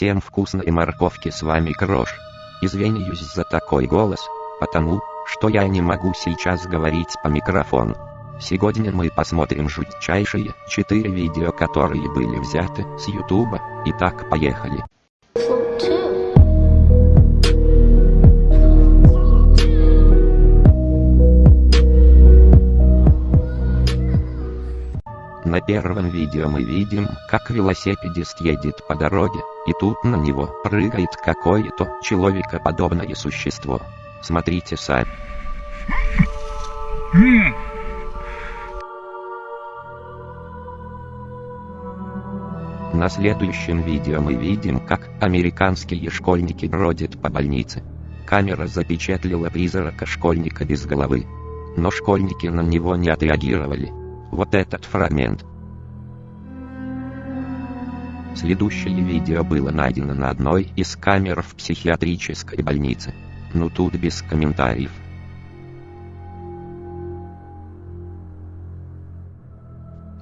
Всем вкусной морковки с вами Крош. Извиняюсь за такой голос, потому, что я не могу сейчас говорить по микрофону. Сегодня мы посмотрим жутчайшие 4 видео, которые были взяты с ютуба. Итак, поехали. На первом видео мы видим, как велосипедист едет по дороге, и тут на него прыгает какое-то человекоподобное существо. Смотрите сами. На следующем видео мы видим, как американские школьники бродят по больнице. Камера запечатлела призрака школьника без головы. Но школьники на него не отреагировали. Вот этот фрагмент. Следующее видео было найдено на одной из камер в психиатрической больнице. Ну тут без комментариев.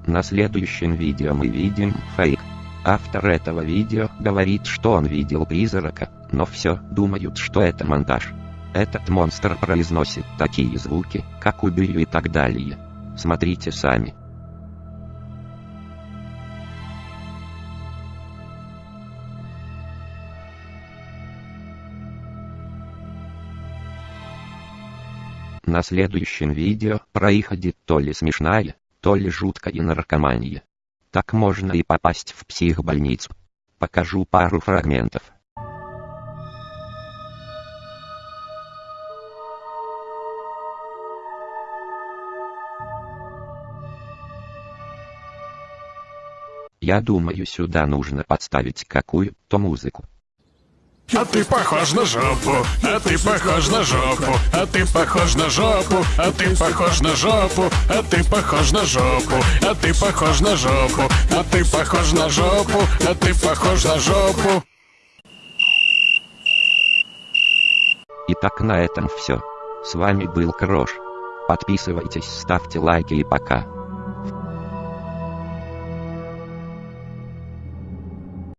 На следующем видео мы видим фейк. Автор этого видео говорит, что он видел призрака, но все думают, что это монтаж. Этот монстр произносит такие звуки, как убью и так далее. Смотрите сами. На следующем видео происходит то ли смешная, то ли жуткая наркомания. Так можно и попасть в психбольницу. Покажу пару фрагментов. Я думаю сюда нужно подставить какую-то музыку. А ты похож на жопу, а ты похож на жопу, а ты похож на жопу, а ты похож на жопу, а ты похож на жопу, а ты похож на жопу, а ты похож на жопу, а ты похож на жопу. Итак на этом все. С вами был Крош. Подписывайтесь, ставьте лайки и пока.